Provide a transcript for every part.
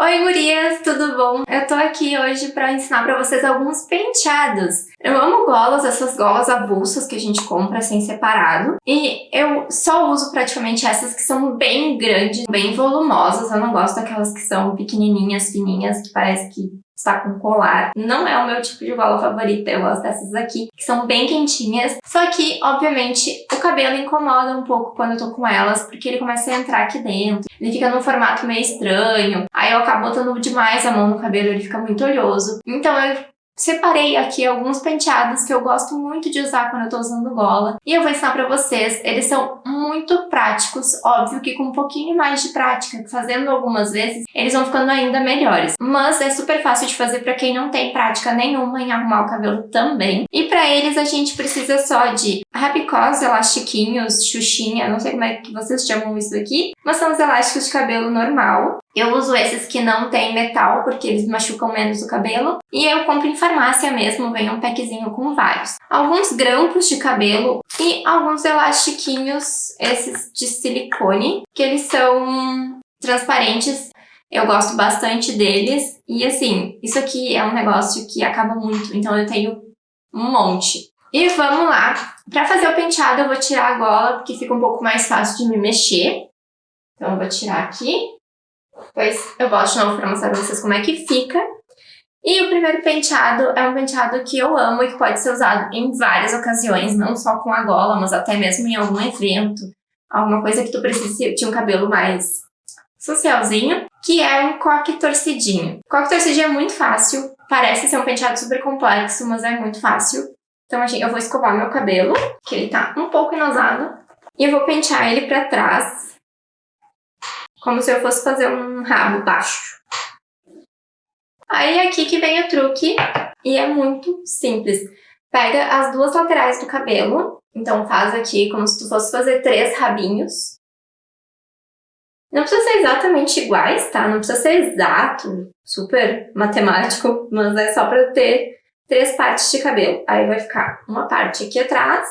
Oi gurias, tudo bom? Eu tô aqui hoje pra ensinar pra vocês alguns penteados. Eu amo golas, essas golas avulsas que a gente compra assim separado. E eu só uso praticamente essas que são bem grandes, bem volumosas. Eu não gosto daquelas que são pequenininhas, fininhas, que parece que está com colar. Não é o meu tipo de gola favorita, eu gosto dessas aqui, que são bem quentinhas. Só que, obviamente, o cabelo incomoda um pouco quando eu tô com elas, porque ele começa a entrar aqui dentro. Ele fica num formato meio estranho. Aí eu acabo botando demais a mão no cabelo, ele fica muito oleoso. Então eu Separei aqui alguns penteados que eu gosto muito de usar quando eu tô usando gola. E eu vou ensinar pra vocês. Eles são muito práticos. Óbvio que com um pouquinho mais de prática, fazendo algumas vezes, eles vão ficando ainda melhores. Mas é super fácil de fazer pra quem não tem prática nenhuma em arrumar o cabelo também. E pra eles a gente precisa só de rabicós, elastiquinhos, xuxinha, não sei como é que vocês chamam isso aqui. Mas são os elásticos de cabelo normal. Eu uso esses que não tem metal, porque eles machucam menos o cabelo. E eu compro em farmácia mesmo, vem um packzinho com vários. Alguns grampos de cabelo e alguns elastiquinhos, esses de silicone, que eles são transparentes. Eu gosto bastante deles. E assim, isso aqui é um negócio que acaba muito, então eu tenho um monte. E vamos lá. Pra fazer o penteado eu vou tirar a gola, porque fica um pouco mais fácil de me mexer. Então eu vou tirar aqui. Depois eu volto de novo pra mostrar pra vocês como é que fica. E o primeiro penteado é um penteado que eu amo e que pode ser usado em várias ocasiões, não só com a gola, mas até mesmo em algum evento, alguma coisa que tu precise de um cabelo mais socialzinho, que é um coque torcidinho. Coque torcidinho é muito fácil, parece ser um penteado super complexo, mas é muito fácil. Então eu vou escovar meu cabelo, que ele tá um pouco enosado, e eu vou pentear ele pra trás, como se eu fosse fazer um rabo baixo. Aí é aqui que vem o truque, e é muito simples. Pega as duas laterais do cabelo, então faz aqui como se tu fosse fazer três rabinhos. Não precisa ser exatamente iguais, tá? Não precisa ser exato, super matemático, mas é só pra ter três partes de cabelo. Aí vai ficar uma parte aqui atrás,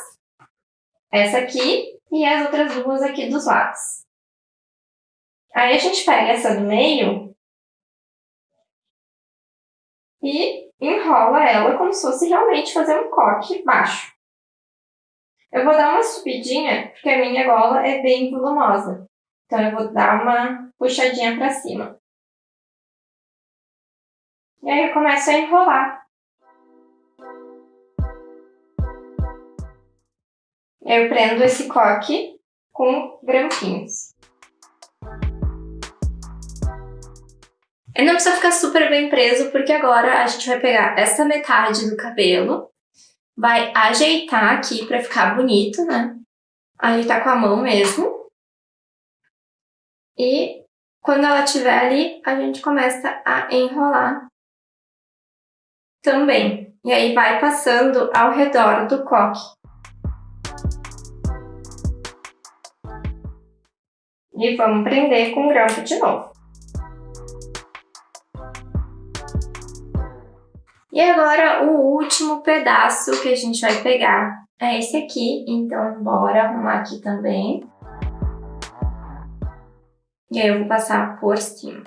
essa aqui e as outras duas aqui dos lados. Aí a gente pega essa do meio e enrola ela como se fosse realmente fazer um coque baixo. Eu vou dar uma subidinha, porque a minha gola é bem volumosa. Então eu vou dar uma puxadinha pra cima. E aí eu começo a enrolar. Eu prendo esse coque com grampinhos. Ele não precisa ficar super bem preso, porque agora a gente vai pegar essa metade do cabelo, vai ajeitar aqui pra ficar bonito, né? Ajeitar com a mão mesmo. E quando ela estiver ali, a gente começa a enrolar também. E aí vai passando ao redor do coque. E vamos prender com grampo de novo. E agora o último pedaço que a gente vai pegar é esse aqui, então bora arrumar aqui também. E aí eu vou passar por cima.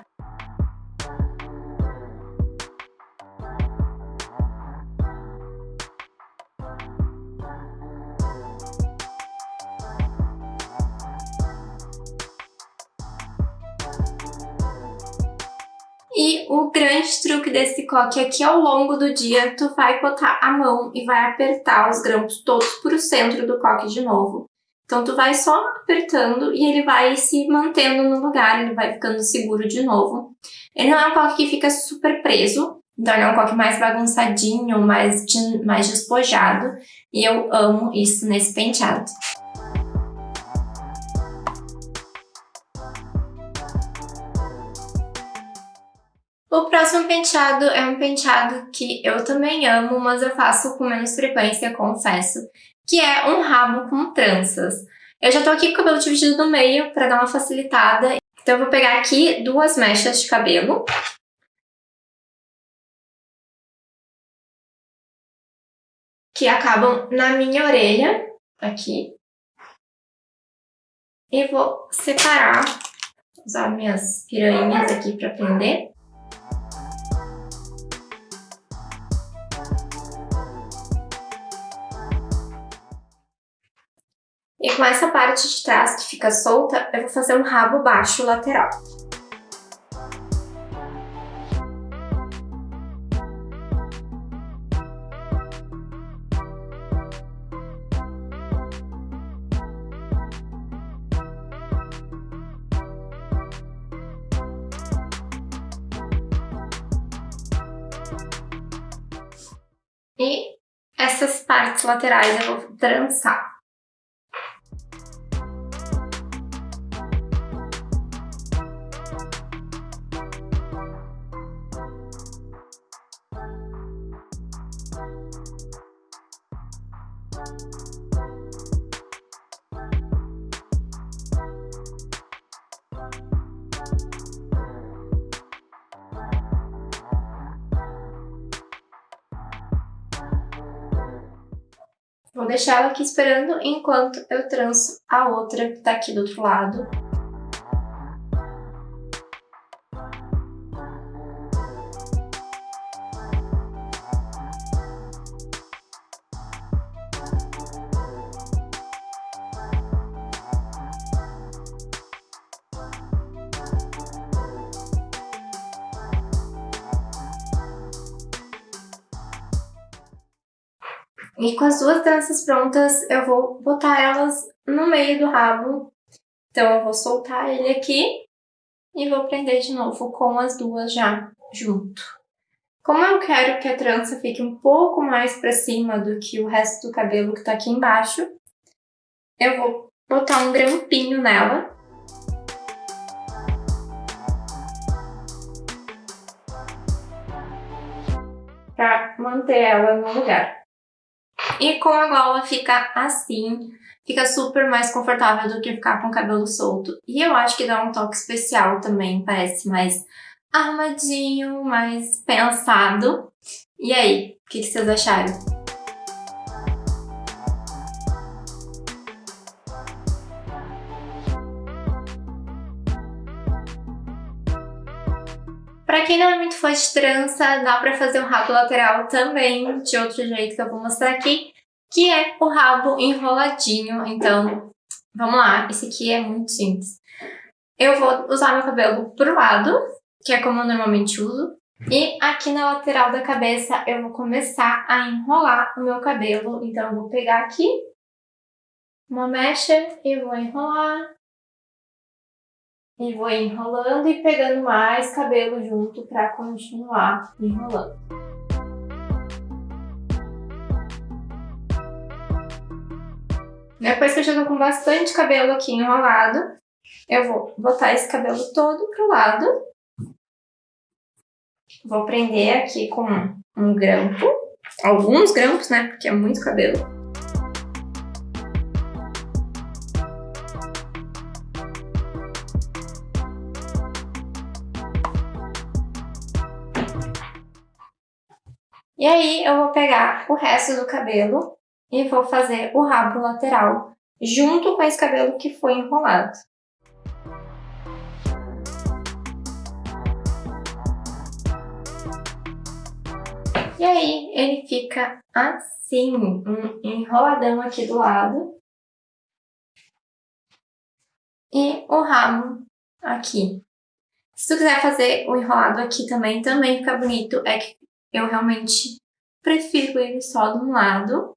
E o grande truque desse coque é que ao longo do dia tu vai botar a mão e vai apertar os grampos todos pro centro do coque de novo. Então tu vai só apertando e ele vai se mantendo no lugar, ele vai ficando seguro de novo. Ele não é um coque que fica super preso, então ele é um coque mais bagunçadinho, mais, mais despojado. E eu amo isso nesse penteado. O próximo penteado é um penteado que eu também amo, mas eu faço com menos frequência, confesso, que é um rabo com tranças. Eu já tô aqui com o cabelo dividido no meio para dar uma facilitada, então eu vou pegar aqui duas mechas de cabelo. Que acabam na minha orelha, aqui. E vou separar usar minhas piranhas aqui para prender. E com essa parte de trás que fica solta, eu vou fazer um rabo baixo lateral. E essas partes laterais eu vou trançar. Vou deixar ela aqui esperando enquanto eu tranço a outra que tá aqui do outro lado. E com as duas tranças prontas, eu vou botar elas no meio do rabo. Então eu vou soltar ele aqui e vou prender de novo com as duas já junto. Como eu quero que a trança fique um pouco mais pra cima do que o resto do cabelo que tá aqui embaixo, eu vou botar um grampinho nela. Pra manter ela no lugar. E com a gola fica assim, fica super mais confortável do que ficar com o cabelo solto. E eu acho que dá um toque especial também, parece mais armadinho, mais pensado. E aí, o que, que vocês acharam? Pra quem não é muito fã de trança, dá pra fazer um rabo lateral também, de outro jeito que eu vou mostrar aqui, que é o rabo enroladinho. Então, vamos lá, esse aqui é muito simples. Eu vou usar meu cabelo pro lado, que é como eu normalmente uso, e aqui na lateral da cabeça eu vou começar a enrolar o meu cabelo. Então, eu vou pegar aqui uma mecha e vou enrolar, e vou enrolando e pegando mais cabelo junto para continuar enrolando. Depois que eu já tô com bastante cabelo aqui enrolado, eu vou botar esse cabelo todo pro lado. Vou prender aqui com um grampo, alguns grampos, né, porque é muito cabelo. E aí eu vou pegar o resto do cabelo e vou fazer o rabo lateral junto com esse cabelo que foi enrolado. E aí ele fica assim, um enroladão aqui do lado. E o rabo aqui. Se tu quiser fazer o enrolado aqui também, também fica bonito. É que eu realmente prefiro ele só de um lado.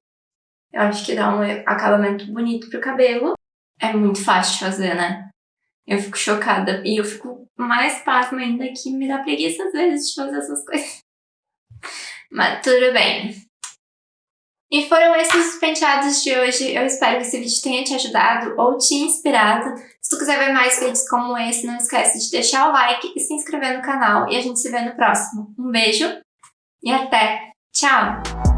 Eu acho que dá um acabamento bonito pro cabelo. É muito fácil de fazer, né? Eu fico chocada. E eu fico mais pasma ainda que me dá preguiça às vezes de fazer essas coisas. Mas tudo bem. E foram esses os penteados de hoje. Eu espero que esse vídeo tenha te ajudado ou te inspirado. Se tu quiser ver mais vídeos como esse, não esquece de deixar o like e se inscrever no canal. E a gente se vê no próximo. Um beijo e até! Tchau!